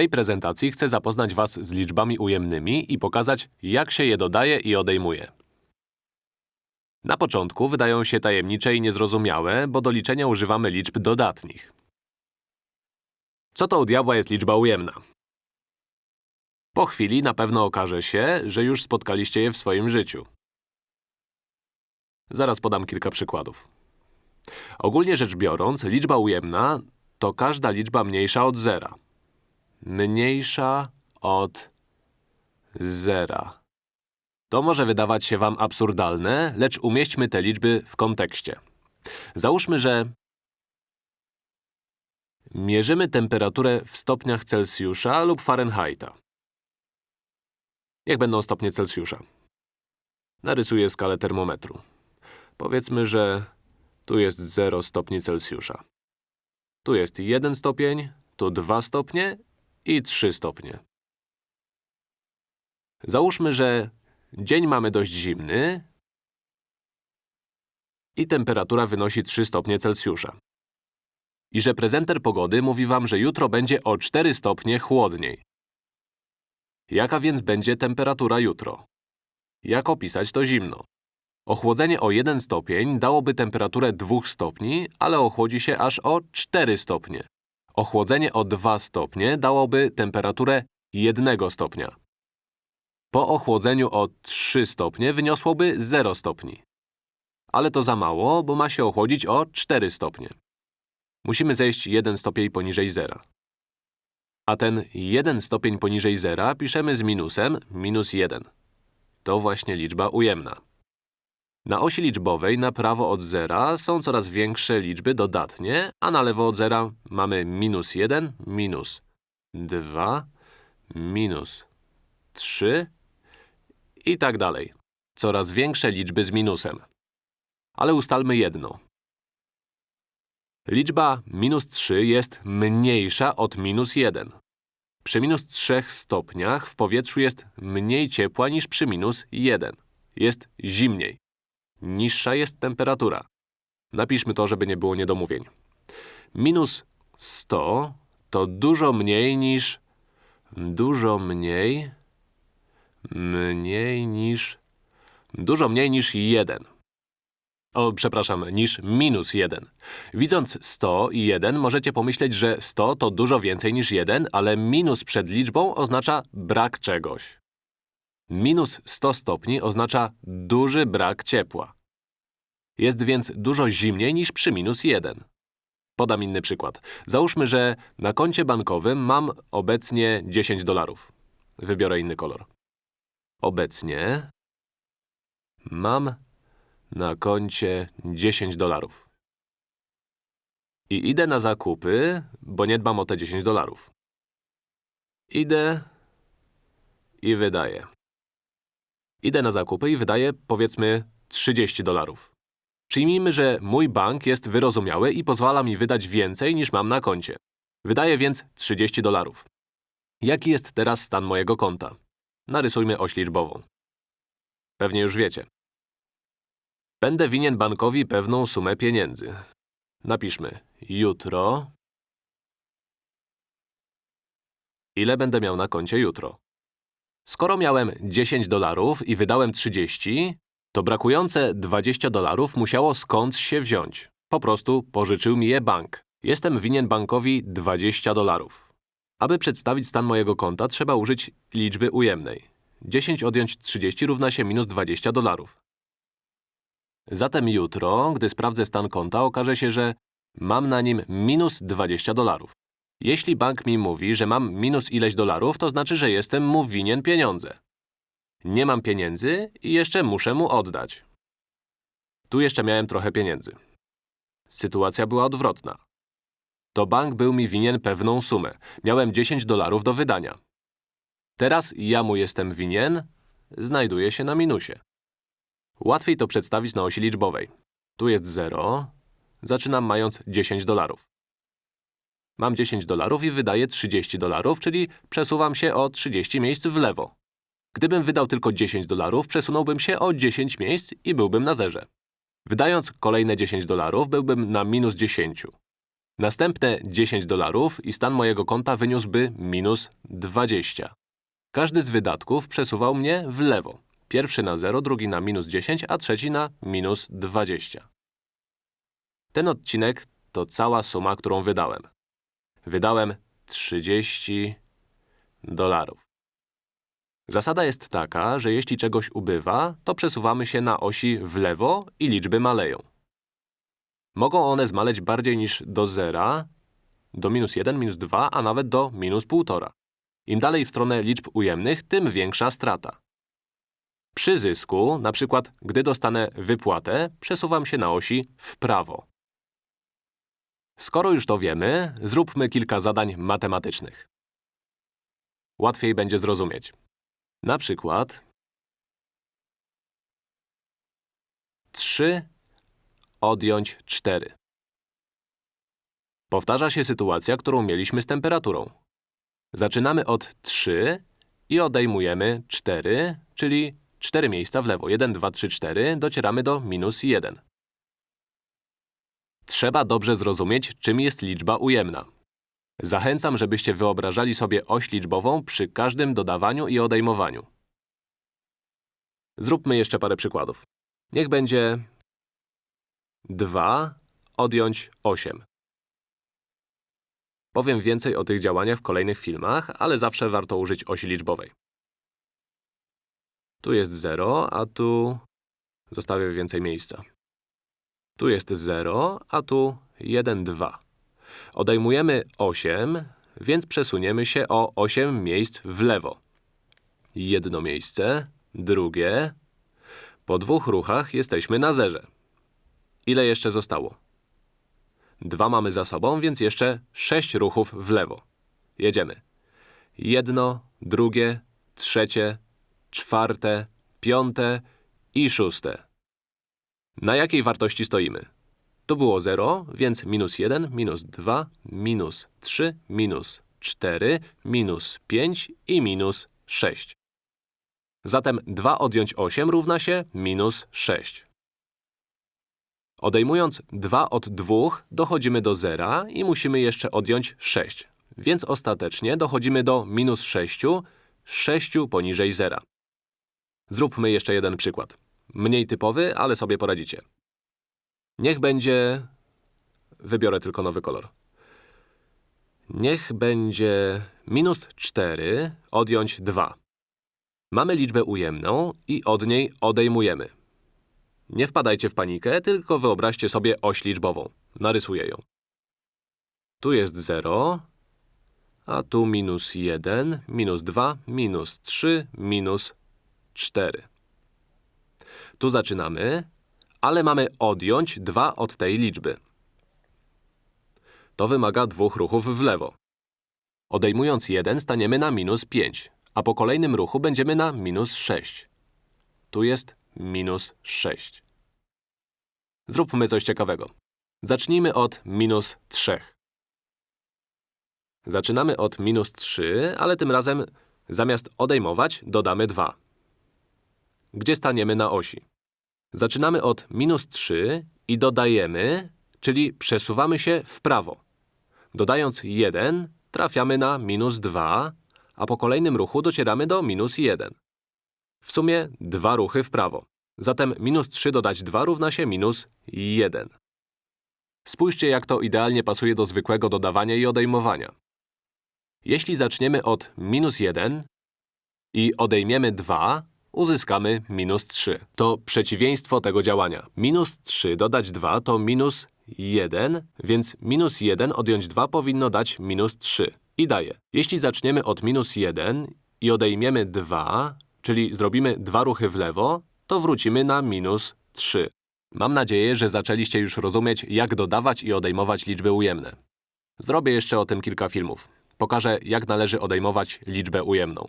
tej prezentacji chcę zapoznać Was z liczbami ujemnymi i pokazać, jak się je dodaje i odejmuje. Na początku wydają się tajemnicze i niezrozumiałe, bo do liczenia używamy liczb dodatnich. Co to u diabła jest liczba ujemna? Po chwili na pewno okaże się, że już spotkaliście je w swoim życiu. Zaraz podam kilka przykładów. Ogólnie rzecz biorąc, liczba ujemna to każda liczba mniejsza od zera. Mniejsza od zera. To może wydawać się wam absurdalne, lecz umieśćmy te liczby w kontekście. Załóżmy, że mierzymy temperaturę w stopniach Celsjusza lub Fahrenheita. Niech będą stopnie Celsjusza. Narysuję skalę termometru. Powiedzmy, że tu jest 0 stopni Celsjusza. Tu jest 1 stopień, tu 2 stopnie i 3 stopnie. Załóżmy, że dzień mamy dość zimny i temperatura wynosi 3 stopnie Celsjusza. I że prezenter pogody mówi wam, że jutro będzie o 4 stopnie chłodniej. Jaka więc będzie temperatura jutro? Jak opisać to zimno? Ochłodzenie o 1 stopień dałoby temperaturę 2 stopni, ale ochłodzi się aż o 4 stopnie. Ochłodzenie o 2 stopnie dałoby temperaturę 1 stopnia. Po ochłodzeniu o 3 stopnie wyniosłoby 0 stopni. Ale to za mało, bo ma się ochłodzić o 4 stopnie. Musimy zejść 1 stopień poniżej zera. A ten 1 stopień poniżej zera piszemy z minusem minus 1. To właśnie liczba ujemna. Na osi liczbowej na prawo od zera są coraz większe liczby dodatnie, a na lewo od zera mamy minus 1, minus 2, minus 3 i tak dalej. Coraz większe liczby z minusem. Ale ustalmy jedno. Liczba minus 3 jest mniejsza od minus 1. Przy minus 3 stopniach w powietrzu jest mniej ciepła niż przy minus 1. Jest zimniej. Niższa jest temperatura. Napiszmy to, żeby nie było niedomówień. Minus 100 to dużo mniej niż… dużo mniej… mniej niż… dużo mniej niż 1. O, przepraszam, niż minus 1. Widząc 100 i 1, możecie pomyśleć, że 100 to dużo więcej niż 1, ale minus przed liczbą oznacza brak czegoś. Minus 100 stopni oznacza duży brak ciepła. Jest więc dużo zimniej niż przy minus 1. Podam inny przykład. Załóżmy, że na koncie bankowym mam obecnie 10 dolarów. Wybiorę inny kolor. Obecnie mam na koncie 10 dolarów. I idę na zakupy, bo nie dbam o te 10 dolarów. Idę i wydaję. Idę na zakupy i wydaję, powiedzmy, 30 dolarów. Przyjmijmy, że mój bank jest wyrozumiały i pozwala mi wydać więcej niż mam na koncie. Wydaję więc 30 dolarów. Jaki jest teraz stan mojego konta? Narysujmy oś liczbową. Pewnie już wiecie. Będę winien bankowi pewną sumę pieniędzy. Napiszmy jutro. Ile będę miał na koncie jutro? Skoro miałem 10 dolarów i wydałem 30, to brakujące 20 dolarów musiało skądś się wziąć. Po prostu pożyczył mi je bank. Jestem winien bankowi 20 dolarów. Aby przedstawić stan mojego konta, trzeba użyć liczby ujemnej. 10 odjąć 30 równa się minus 20 dolarów. Zatem jutro, gdy sprawdzę stan konta, okaże się, że mam na nim minus 20 dolarów. Jeśli bank mi mówi, że mam minus ileś dolarów, to znaczy, że jestem mu winien pieniądze. Nie mam pieniędzy i jeszcze muszę mu oddać. Tu jeszcze miałem trochę pieniędzy. Sytuacja była odwrotna. To bank był mi winien pewną sumę. Miałem 10 dolarów do wydania. Teraz ja mu jestem winien, znajduje się na minusie. Łatwiej to przedstawić na osi liczbowej. Tu jest 0, zaczynam mając 10 dolarów. Mam 10 dolarów i wydaję 30 dolarów, czyli przesuwam się o 30 miejsc w lewo. Gdybym wydał tylko 10 dolarów, przesunąłbym się o 10 miejsc i byłbym na zerze. Wydając kolejne 10 dolarów, byłbym na minus 10. Następne 10 dolarów i stan mojego konta wyniósłby minus 20. Każdy z wydatków przesuwał mnie w lewo. Pierwszy na 0, drugi na minus 10, a trzeci na minus 20. Ten odcinek to cała suma, którą wydałem. Wydałem 30 dolarów. Zasada jest taka, że jeśli czegoś ubywa, to przesuwamy się na osi w lewo i liczby maleją. Mogą one zmaleć bardziej niż do zera, do minus 1, minus 2, a nawet do minus 1,5. Im dalej w stronę liczb ujemnych, tym większa strata. Przy zysku, na przykład gdy dostanę wypłatę, przesuwam się na osi w prawo. Skoro już to wiemy, zróbmy kilka zadań matematycznych. Łatwiej będzie zrozumieć. Na przykład 3 odjąć 4. Powtarza się sytuacja, którą mieliśmy z temperaturą. Zaczynamy od 3 i odejmujemy 4, czyli 4 miejsca w lewo. 1, 2, 3, 4, docieramy do minus 1. Trzeba dobrze zrozumieć, czym jest liczba ujemna. Zachęcam, żebyście wyobrażali sobie oś liczbową przy każdym dodawaniu i odejmowaniu. Zróbmy jeszcze parę przykładów. Niech będzie 2 odjąć 8. Powiem więcej o tych działaniach w kolejnych filmach, ale zawsze warto użyć osi liczbowej. Tu jest 0, a tu zostawię więcej miejsca. Tu jest 0, a tu 1, 2. Odejmujemy 8, więc przesuniemy się o 8 miejsc w lewo. Jedno miejsce, drugie. Po dwóch ruchach jesteśmy na zerze. Ile jeszcze zostało? Dwa mamy za sobą, więc jeszcze 6 ruchów w lewo. Jedziemy. Jedno, drugie, trzecie, czwarte, piąte i szóste. Na jakiej wartości stoimy? Tu było 0, więc minus 1, minus 2, minus 3, minus 4, minus 5 i minus 6. Zatem 2 odjąć 8 równa się minus 6. Odejmując 2 od 2, dochodzimy do 0 i musimy jeszcze odjąć 6. Więc ostatecznie dochodzimy do minus 6, 6 poniżej 0. Zróbmy jeszcze jeden przykład. Mniej typowy, ale sobie poradzicie. Niech będzie… Wybiorę tylko nowy kolor. Niech będzie minus 4 odjąć 2. Mamy liczbę ujemną i od niej odejmujemy. Nie wpadajcie w panikę, tylko wyobraźcie sobie oś liczbową. Narysuję ją. Tu jest 0, a tu minus 1, minus 2, minus 3, minus 4. Tu zaczynamy, ale mamy odjąć 2 od tej liczby. To wymaga dwóch ruchów w lewo. Odejmując 1 staniemy na minus 5, a po kolejnym ruchu będziemy na minus 6. Tu jest minus 6. Zróbmy coś ciekawego. Zacznijmy od minus 3. Zaczynamy od minus 3, ale tym razem zamiast odejmować dodamy 2. Gdzie staniemy na osi? Zaczynamy od minus 3 i dodajemy, czyli przesuwamy się w prawo. Dodając 1, trafiamy na minus 2, a po kolejnym ruchu docieramy do minus 1. W sumie dwa ruchy w prawo. Zatem minus 3 dodać 2 równa się minus 1. Spójrzcie, jak to idealnie pasuje do zwykłego dodawania i odejmowania. Jeśli zaczniemy od minus 1 i odejmiemy 2, uzyskamy minus 3. To przeciwieństwo tego działania. Minus 3 dodać 2 to minus 1, więc minus 1 odjąć 2 powinno dać minus 3. I daje. Jeśli zaczniemy od minus 1 i odejmiemy 2, czyli zrobimy dwa ruchy w lewo, to wrócimy na minus 3. Mam nadzieję, że zaczęliście już rozumieć, jak dodawać i odejmować liczby ujemne. Zrobię jeszcze o tym kilka filmów. Pokażę, jak należy odejmować liczbę ujemną.